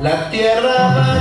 La tierra va